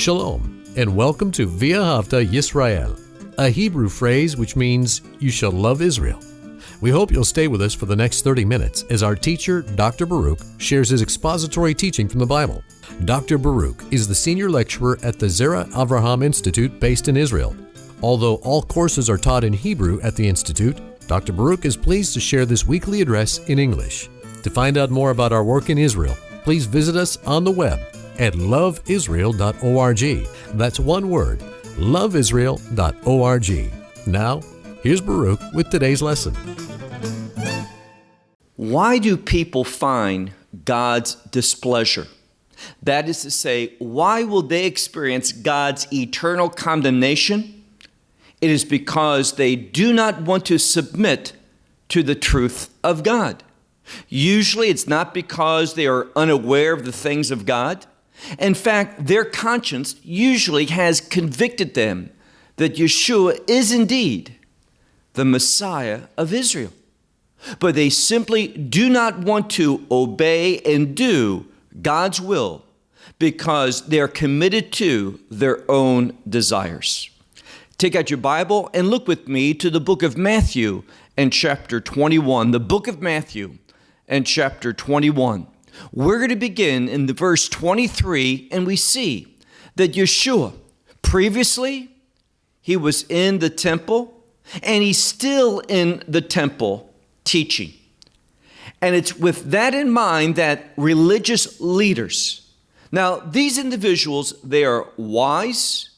Shalom, and welcome to V'ahavta Yisrael, a Hebrew phrase which means you shall love Israel. We hope you'll stay with us for the next 30 minutes as our teacher, Dr. Baruch, shares his expository teaching from the Bible. Dr. Baruch is the senior lecturer at the Zera Avraham Institute based in Israel. Although all courses are taught in Hebrew at the Institute, Dr. Baruch is pleased to share this weekly address in English. To find out more about our work in Israel, please visit us on the web at loveisrael.org. That's one word, loveisrael.org. Now, here's Baruch with today's lesson. Why do people find God's displeasure? That is to say, why will they experience God's eternal condemnation? It is because they do not want to submit to the truth of God. Usually, it's not because they are unaware of the things of God. In fact, their conscience usually has convicted them that Yeshua is indeed the Messiah of Israel. But they simply do not want to obey and do God's will because they're committed to their own desires. Take out your Bible and look with me to the book of Matthew and chapter 21. The book of Matthew and chapter 21. We're going to begin in the verse 23, and we see that Yeshua, previously, he was in the temple, and he's still in the temple teaching. And it's with that in mind that religious leaders, now these individuals, they are wise,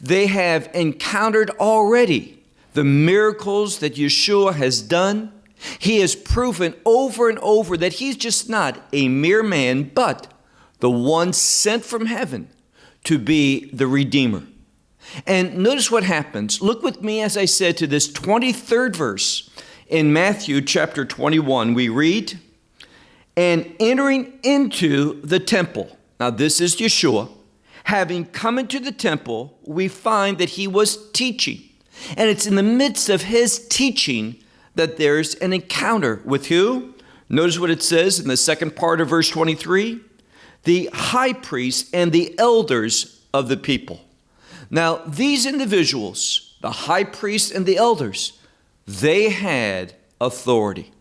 they have encountered already the miracles that Yeshua has done he has proven over and over that he's just not a mere man, but the one sent from heaven to be the Redeemer. And notice what happens. Look with me, as I said, to this 23rd verse in Matthew chapter 21. We read, And entering into the temple, now this is Yeshua, having come into the temple, we find that he was teaching. And it's in the midst of his teaching that there's an encounter with who? Notice what it says in the second part of verse 23 the high priest and the elders of the people. Now, these individuals, the high priest and the elders, they had authority,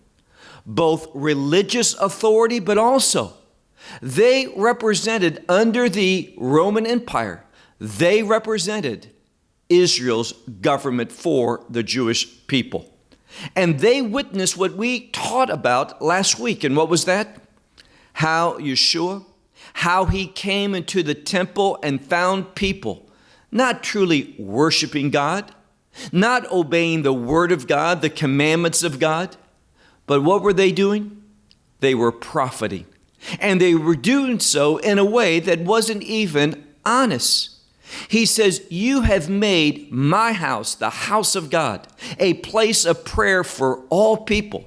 both religious authority, but also they represented under the Roman Empire, they represented Israel's government for the Jewish people. And they witnessed what we taught about last week. And what was that? How Yeshua, how he came into the temple and found people not truly worshiping God, not obeying the word of God, the commandments of God. But what were they doing? They were profiting. And they were doing so in a way that wasn't even honest. He says, You have made my house, the house of God, a place of prayer for all people.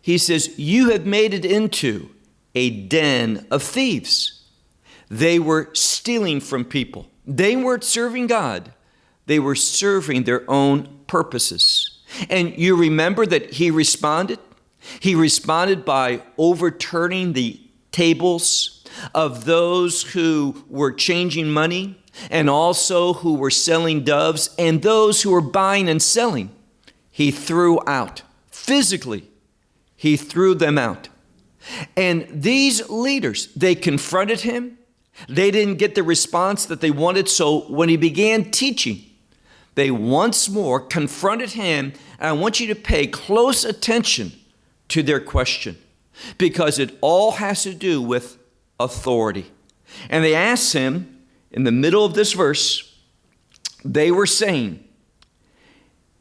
He says, You have made it into a den of thieves. They were stealing from people. They weren't serving God, they were serving their own purposes. And you remember that he responded? He responded by overturning the tables of those who were changing money and also who were selling doves, and those who were buying and selling, he threw out. Physically, he threw them out. And these leaders, they confronted him. They didn't get the response that they wanted. So when he began teaching, they once more confronted him. And I want you to pay close attention to their question because it all has to do with authority. And they asked him, in the middle of this verse, they were saying,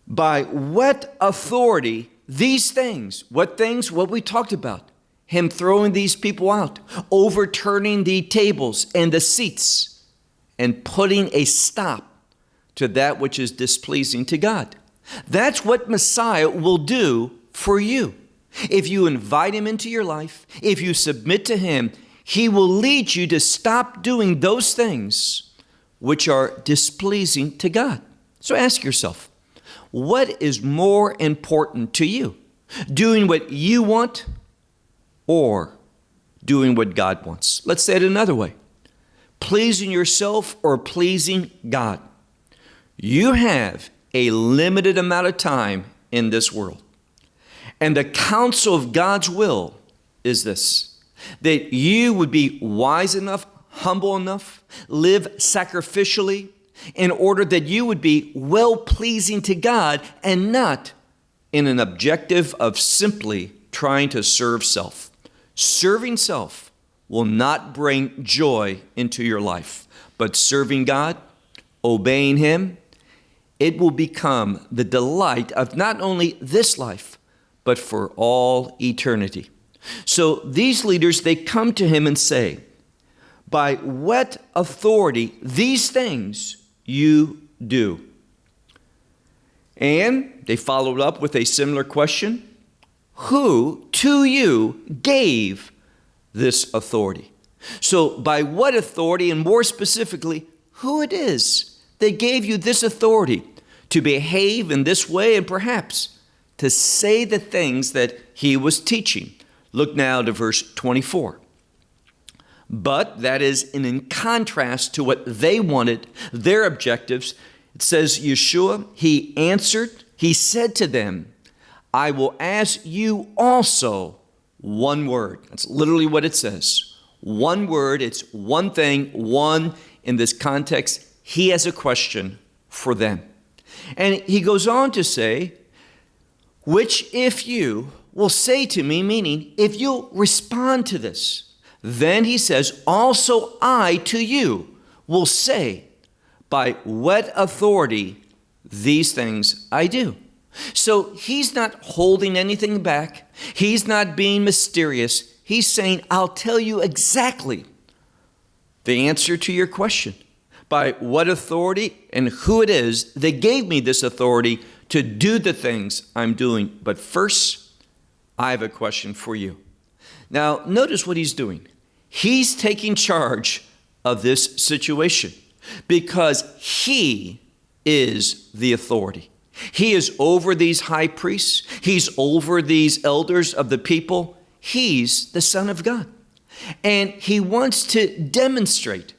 by what authority these things, what things, what we talked about, him throwing these people out, overturning the tables and the seats, and putting a stop to that which is displeasing to God. That's what Messiah will do for you. If you invite him into your life, if you submit to him, he will lead you to stop doing those things which are displeasing to God. So ask yourself, what is more important to you? Doing what you want or doing what God wants? Let's say it another way. pleasing yourself or pleasing God. You have a limited amount of time in this world. And the counsel of God's will is this that you would be wise enough, humble enough, live sacrificially in order that you would be well pleasing to God and not in an objective of simply trying to serve self. Serving self will not bring joy into your life, but serving God, obeying Him, it will become the delight of not only this life, but for all eternity. So these leaders, they come to him and say, By what authority these things you do? And they followed up with a similar question Who to you gave this authority? So, by what authority, and more specifically, who it is that gave you this authority to behave in this way and perhaps to say the things that he was teaching? Look now to verse 24. But that is in contrast to what they wanted, their objectives. It says, Yeshua, he answered, he said to them, I will ask you also one word. That's literally what it says. One word, it's one thing, one in this context. He has a question for them. And he goes on to say, which if you will say to me, meaning if you'll respond to this, then he says, also I to you will say, by what authority these things I do. So he's not holding anything back. He's not being mysterious. He's saying, I'll tell you exactly the answer to your question. By what authority and who it is that gave me this authority to do the things I'm doing. But first, I have a question for you. Now, notice what he's doing. He's taking charge of this situation because he is the authority. He is over these high priests, he's over these elders of the people. He's the Son of God. And he wants to demonstrate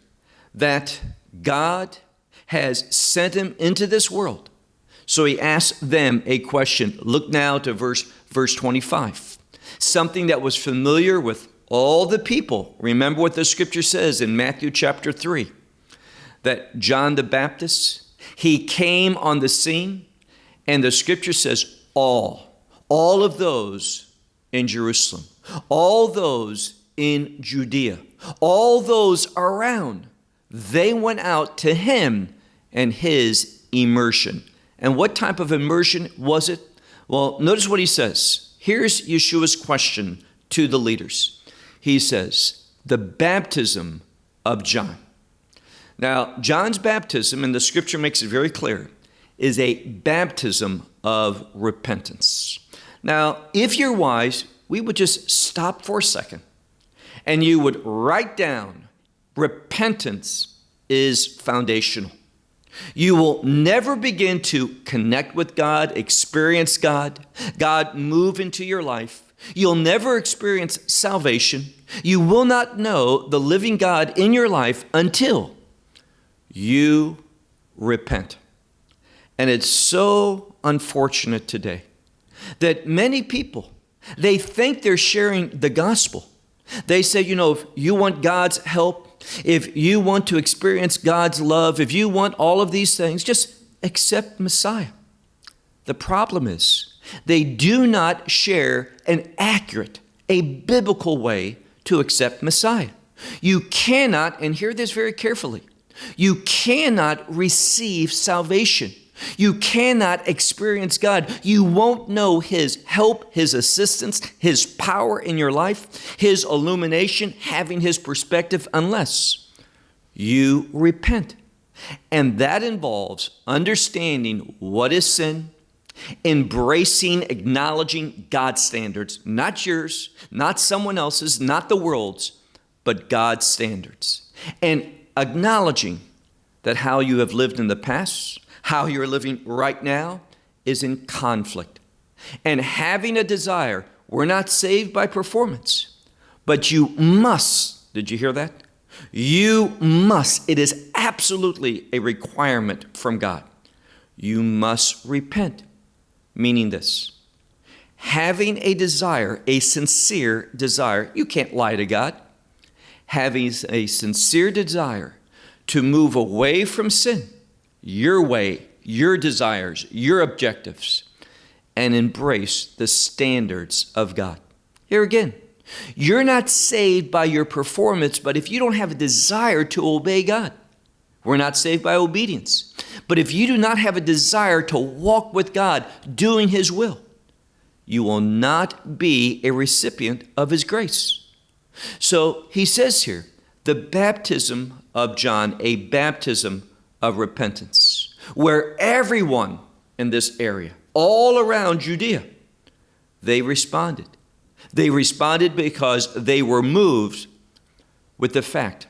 that God has sent him into this world. So he asks them a question. Look now to verse, verse 25. Something that was familiar with all the people. Remember what the scripture says in Matthew chapter 3 that John the Baptist, he came on the scene and the scripture says, all, all of those in Jerusalem, all those in Judea, all those around, they went out to him and his immersion. And what type of immersion was it? Well, notice what he says. Here's Yeshua's question to the leaders. He says, The baptism of John. Now, John's baptism, and the scripture makes it very clear, is a baptism of repentance. Now, if you're wise, we would just stop for a second and you would write down repentance is foundational. You will never begin to connect with God, experience God, God move into your life. You'll never experience salvation. You will not know the living God in your life until you repent. And it's so unfortunate today that many people, they think they're sharing the gospel. They say, you know, if you want God's help, if you want to experience God's love, if you want all of these things, just accept Messiah. The problem is they do not share an accurate, a biblical way to accept Messiah. You cannot, and hear this very carefully, you cannot receive salvation you cannot experience God. You won't know His help, His assistance, His power in your life, His illumination, having His perspective, unless you repent. And that involves understanding what is sin, embracing, acknowledging God's standards, not yours, not someone else's, not the world's, but God's standards. And acknowledging that how you have lived in the past, how you're living right now is in conflict. And having a desire, we're not saved by performance, but you must, did you hear that? You must, it is absolutely a requirement from God. You must repent, meaning this having a desire, a sincere desire, you can't lie to God, having a sincere desire to move away from sin, your way, your desires, your objectives, and embrace the standards of God. Here again, you're not saved by your performance, but if you don't have a desire to obey God, we're not saved by obedience. But if you do not have a desire to walk with God, doing His will, you will not be a recipient of His grace. So he says here, the baptism of John, a baptism of repentance, where everyone in this area, all around Judea, they responded. They responded because they were moved with the fact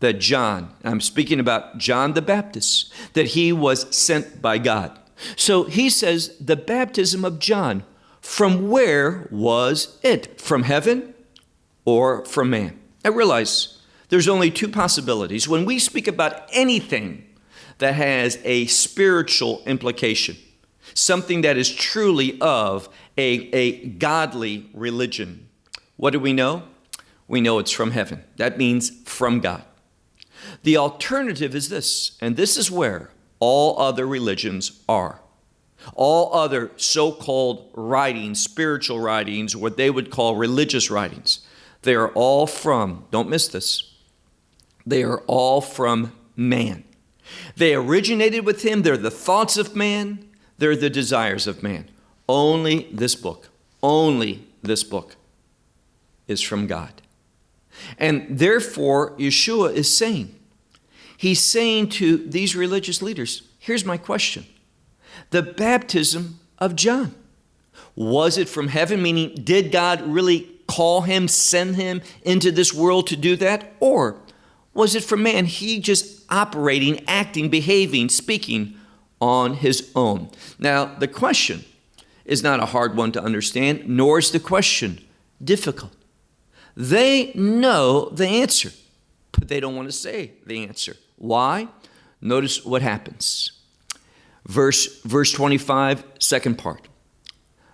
that John, I'm speaking about John the Baptist, that he was sent by God. So he says, the baptism of John, from where was it? From heaven or from man? I realize there's only two possibilities. When we speak about anything that has a spiritual implication, something that is truly of a, a godly religion, what do we know? We know it's from heaven. That means from God. The alternative is this, and this is where all other religions are. All other so called writings, spiritual writings, what they would call religious writings, they are all from, don't miss this, they are all from man. They originated with him, they're the thoughts of man, they're the desires of man. Only this book, only this book is from God. And therefore, Yeshua is saying, He's saying to these religious leaders, here's my question. The baptism of John, was it from heaven? Meaning, did God really call him, send him into this world to do that? Or was it from man? He just operating, acting, behaving, speaking on his own. Now, the question is not a hard one to understand, nor is the question difficult. They know the answer, but they don't want to say the answer. Why? Notice what happens. Verse, verse 25, second part.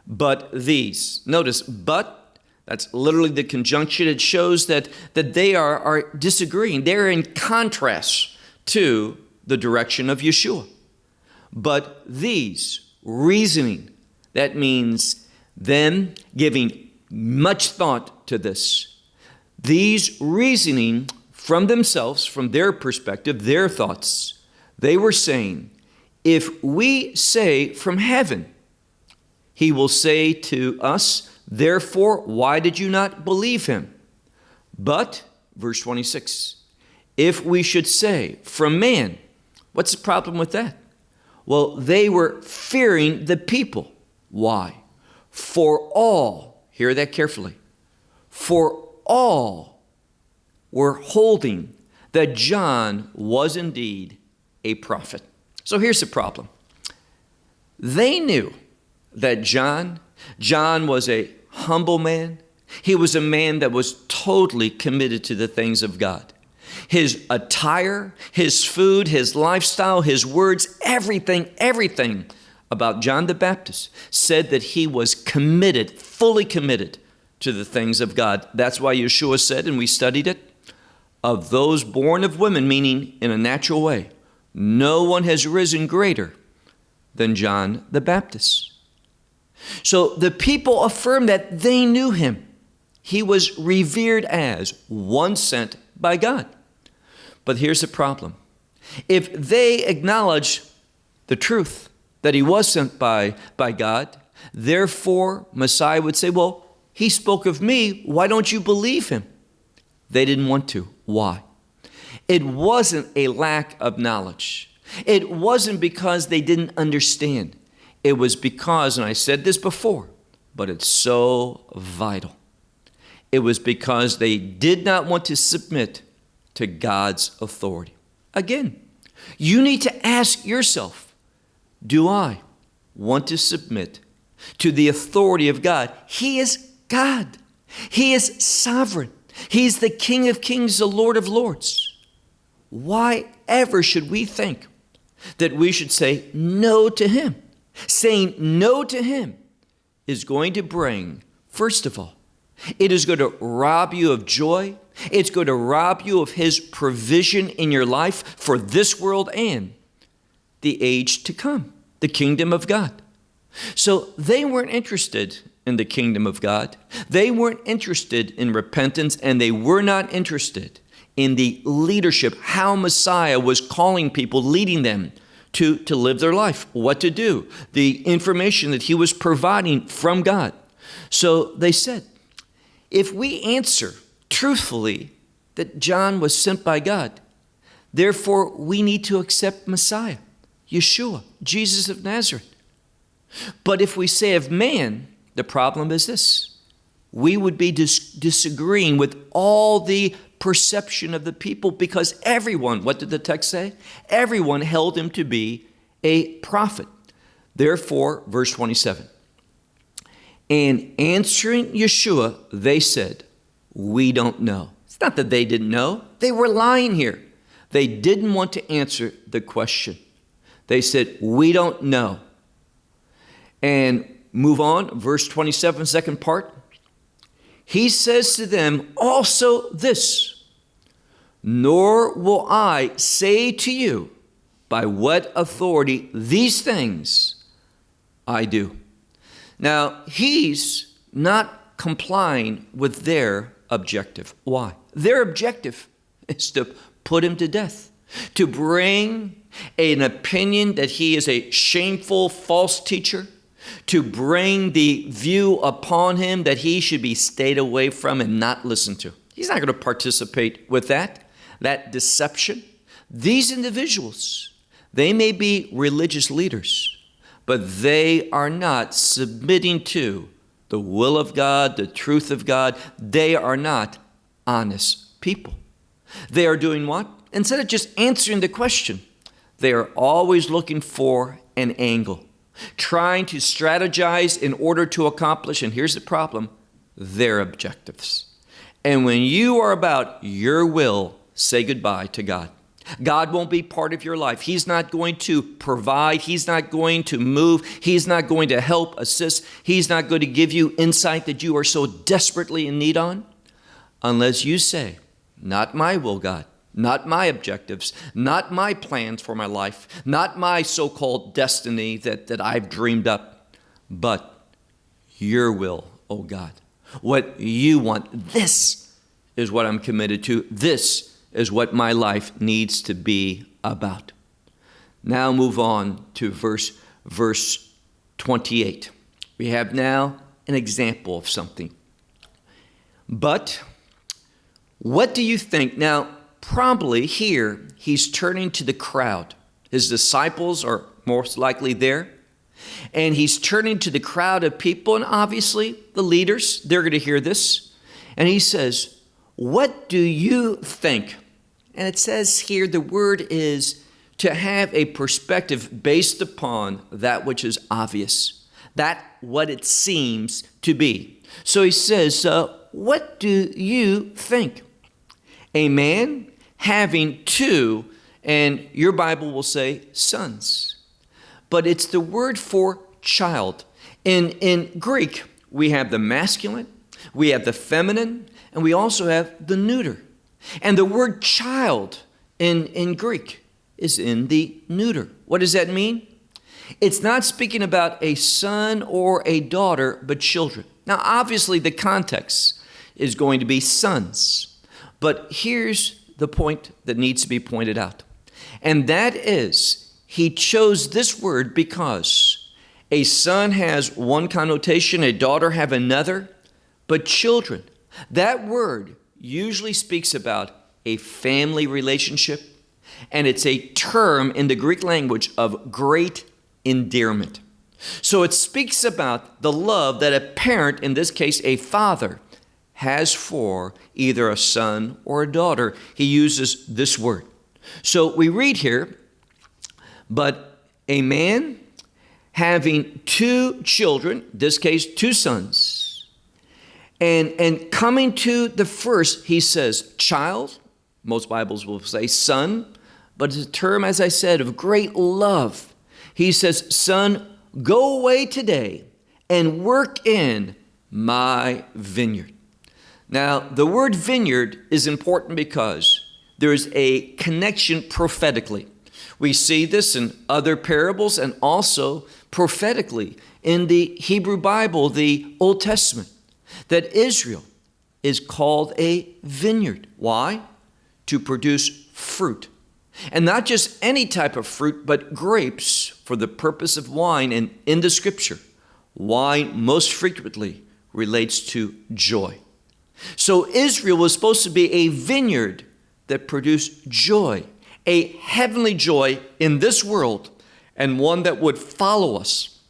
But these, notice, but, that's literally the conjunction. It shows that, that they are, are disagreeing. They're in contrast to the direction of Yeshua. But these, reasoning, that means them giving much thought to this. These reasoning from themselves, from their perspective, their thoughts, they were saying, if we say from heaven, he will say to us, Therefore, why did you not believe him? But, verse 26, if we should say from man, what's the problem with that? Well, they were fearing the people. Why? For all, hear that carefully, for all were holding that John was indeed a prophet. So here's the problem. They knew that John, John was a humble man. He was a man that was totally committed to the things of God. His attire, his food, his lifestyle, his words, everything, everything about John the Baptist said that he was committed, fully committed to the things of God. That's why Yeshua said, and we studied it, of those born of women, meaning in a natural way, no one has risen greater than John the Baptist. So the people affirmed that they knew him. He was revered as one sent by God. But here's the problem if they acknowledge the truth that he was sent by, by God, therefore Messiah would say, Well, he spoke of me. Why don't you believe him? They didn't want to. Why? It wasn't a lack of knowledge. It wasn't because they didn't understand. It was because, and I said this before, but it's so vital. It was because they did not want to submit to God's authority. Again, you need to ask yourself Do I want to submit to the authority of God? He is God, He is sovereign. He's the King of Kings, the Lord of Lords. Why ever should we think that we should say no to Him? Saying no to Him is going to bring, first of all, it is going to rob you of joy. It's going to rob you of His provision in your life for this world and the age to come, the kingdom of God. So they weren't interested in the kingdom of God. They weren't interested in repentance and they were not interested in the leadership, how Messiah was calling people, leading them to, to live their life, what to do, the information that he was providing from God. So they said, if we answer truthfully that John was sent by God, therefore we need to accept Messiah, Yeshua, Jesus of Nazareth. But if we say of man, the problem is this we would be dis disagreeing with all the perception of the people because everyone, what did the text say? Everyone held him to be a prophet. Therefore, verse 27 and answering Yeshua, they said, We don't know. It's not that they didn't know, they were lying here. They didn't want to answer the question. They said, We don't know. And move on, verse 27, second part. He says to them also this, Nor will I say to you by what authority these things I do. Now, he's not complying with their objective. Why? Their objective is to put him to death, to bring an opinion that he is a shameful false teacher, to bring the view upon him that he should be stayed away from and not listened to. He's not going to participate with that, that deception. These individuals, they may be religious leaders, but they are not submitting to the will of God, the truth of God. They are not honest people. They are doing what? Instead of just answering the question, they are always looking for an angle, trying to strategize in order to accomplish, and here's the problem, their objectives. And when you are about your will, say goodbye to God. God won't be part of your life. He's not going to provide. He's not going to move. He's not going to help, assist. He's not going to give you insight that you are so desperately in need on unless you say, Not my will, God. Not my objectives, not my plans for my life, not my so called destiny that, that I've dreamed up, but your will, oh God. What you want. This is what I'm committed to. This is what my life needs to be about. Now move on to verse, verse 28. We have now an example of something. But what do you think? Now, probably here he's turning to the crowd. His disciples are most likely there. And he's turning to the crowd of people, and obviously the leaders, they're going to hear this. And he says, What do you think? And it says here the word is to have a perspective based upon that which is obvious, that what it seems to be. So he says, uh, What do you think? A man having two, and your Bible will say sons, but it's the word for child. In, in Greek, we have the masculine, we have the feminine, and we also have the neuter. And the word child in, in Greek is in the neuter. What does that mean? It's not speaking about a son or a daughter, but children. Now, obviously, the context is going to be sons. But here's the point that needs to be pointed out. And that is, he chose this word because a son has one connotation, a daughter have another, but children, that word usually speaks about a family relationship, and it's a term in the Greek language of great endearment. So it speaks about the love that a parent, in this case a father, has for either a son or a daughter. He uses this word. So we read here, but a man having two children, this case two sons, And, and coming to the first, he says, child, most Bibles will say son, but it's a term, as I said, of great love. He says, Son, go away today and work in my vineyard. Now, the word vineyard is important because there is a connection prophetically. We see this in other parables and also prophetically in the Hebrew Bible, the Old Testament, that Israel is called a vineyard. Why? To produce fruit. And not just any type of fruit, but grapes for the purpose of wine. And in the scripture, wine most frequently relates to joy. So Israel was supposed to be a vineyard that produced joy, a heavenly joy in this world, and one that would follow us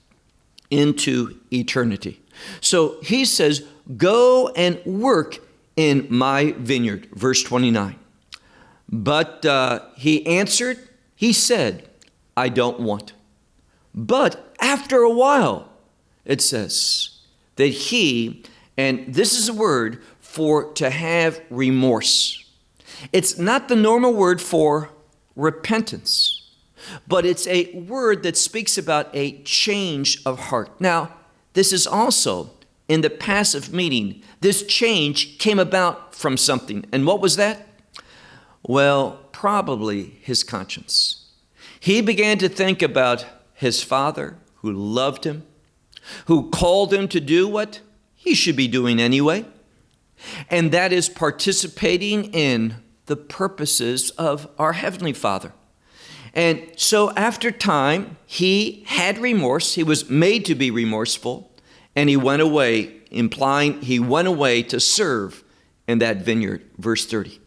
into eternity. So he says, Go and work in my vineyard. Verse 29. But uh, he answered, He said, I don't want. But after a while, it says that he, and this is a word for to have remorse. It's not the normal word for repentance, but it's a word that speaks about a change of heart. Now, this is also in the passive meaning. This change came about from something. And what was that? Well, probably his conscience. He began to think about his father who loved him, who called him to do what he should be doing anyway, and that is participating in the purposes of our Heavenly Father. And so after time, he had remorse. He was made to be remorseful, and he went away, implying he went away to serve in that vineyard. Verse 30.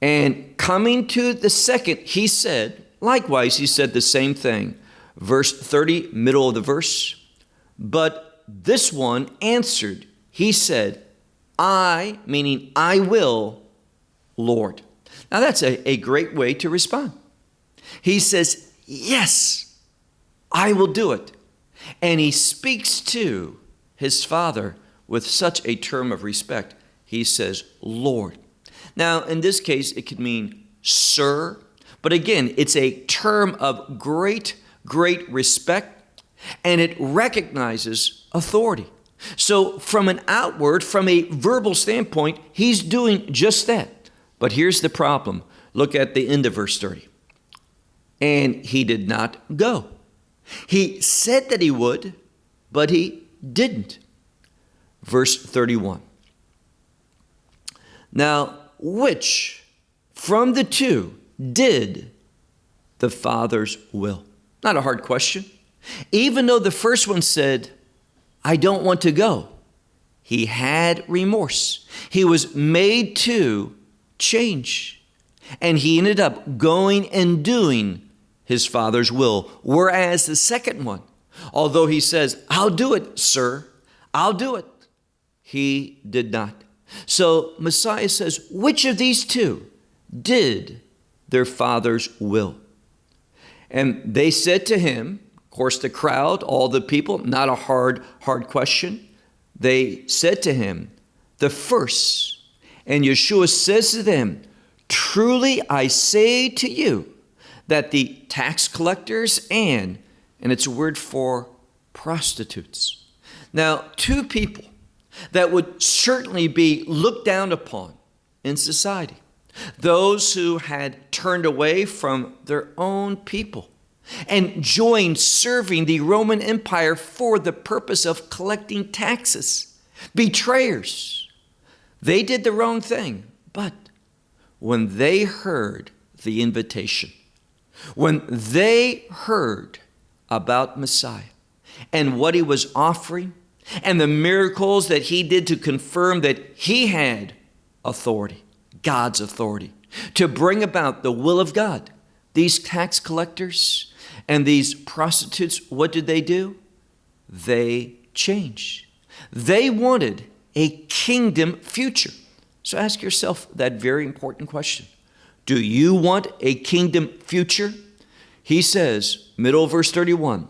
And coming to the second, he said, likewise, he said the same thing. Verse 30, middle of the verse. But this one answered, he said, I, meaning I will, Lord. Now that's a, a great way to respond. He says, Yes, I will do it. And he speaks to his father with such a term of respect. He says, Lord. Now, in this case, it could mean sir, but again, it's a term of great, great respect, and it recognizes authority. So, from an outward, from a verbal standpoint, he's doing just that. But here's the problem look at the end of verse 30. And he did not go. He said that he would, but he didn't. Verse 31. Now, which from the two did the Father's will? Not a hard question. Even though the first one said, I don't want to go, he had remorse. He was made to change. And he ended up going and doing his Father's will. Whereas the second one, although he says, I'll do it, sir, I'll do it, he did not. So Messiah says, which of these two did their father's will? And they said to him, of course, the crowd, all the people, not a hard, hard question. They said to him, the first. And Yeshua says to them, Truly I say to you that the tax collectors and, and it's a word for prostitutes. Now, two people that would certainly be looked down upon in society. Those who had turned away from their own people and joined serving the Roman Empire for the purpose of collecting taxes. Betrayers. They did the wrong thing, but when they heard the invitation, when they heard about Messiah and what he was offering, and the miracles that he did to confirm that he had authority, God's authority, to bring about the will of God. These tax collectors and these prostitutes, what did they do? They changed. They wanted a kingdom future. So ask yourself that very important question Do you want a kingdom future? He says, middle verse 31,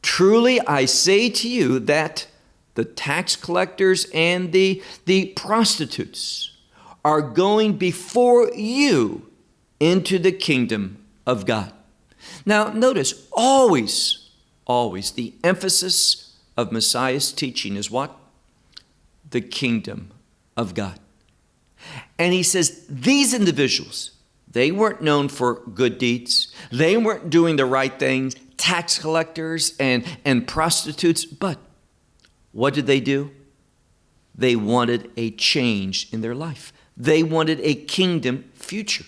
Truly I say to you that the tax collectors and the, the prostitutes are going before you into the kingdom of God. Now, notice always, always the emphasis of Messiah's teaching is what? The kingdom of God. And he says these individuals, they weren't known for good deeds, they weren't doing the right things, tax collectors and, and prostitutes, but what did they do? They wanted a change in their life. They wanted a kingdom future.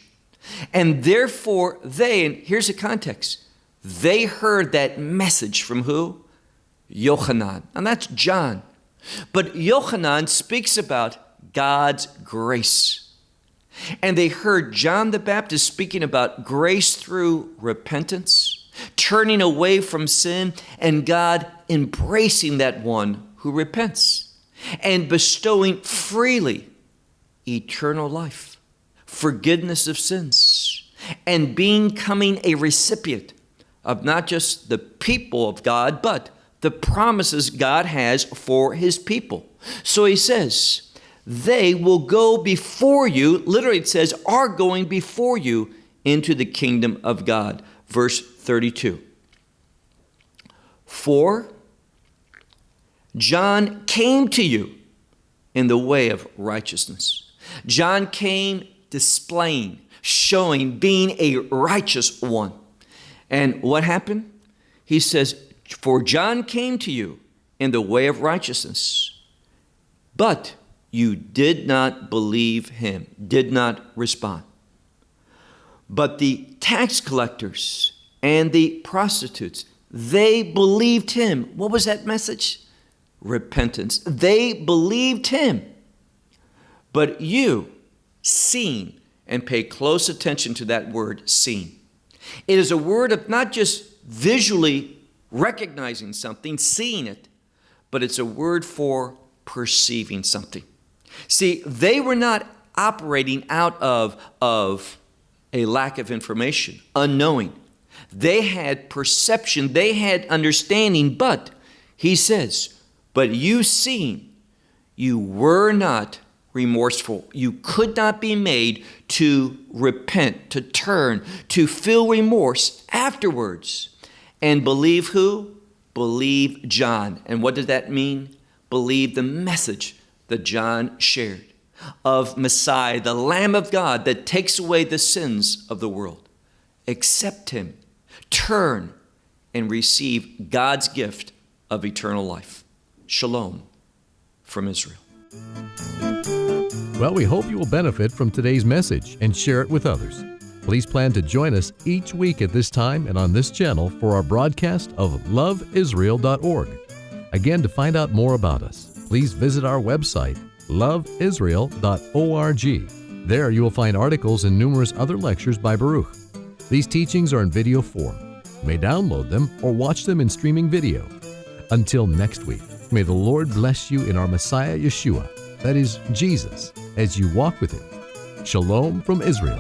And therefore, they, and here's the context, they heard that message from who? Yochanan. And that's John. But Yochanan speaks about God's grace. And they heard John the Baptist speaking about grace through repentance, turning away from sin, and God embracing that one who repents and bestowing freely eternal life, forgiveness of sins, and becoming a recipient of not just the people of God, but the promises God has for his people. So he says, they will go before you, literally it says, are going before you into the kingdom of God. Verse 32. For John came to you in the way of righteousness. John came displaying, showing, being a righteous one. And what happened? He says, For John came to you in the way of righteousness, but you did not believe him, did not respond. But the tax collectors and the prostitutes, they believed him. What was that message? repentance. They believed him. But you, seen, and pay close attention to that word, seen. It is a word of not just visually recognizing something, seeing it, but it's a word for perceiving something. See, they were not operating out of, of a lack of information, unknowing. They had perception, they had understanding, but he says, but you seeing you were not remorseful. You could not be made to repent, to turn, to feel remorse afterwards. And believe who? Believe John. And what did that mean? Believe the message that John shared of Messiah, the Lamb of God that takes away the sins of the world. Accept him, turn, and receive God's gift of eternal life. Shalom from Israel. Well, we hope you will benefit from today's message and share it with others. Please plan to join us each week at this time and on this channel for our broadcast of loveisrael.org. Again, to find out more about us, please visit our website, loveisrael.org. There you will find articles and numerous other lectures by Baruch. These teachings are in video form. You may download them or watch them in streaming video. Until next week. May the Lord bless you in our Messiah Yeshua, that is, Jesus, as you walk with Him. Shalom from Israel.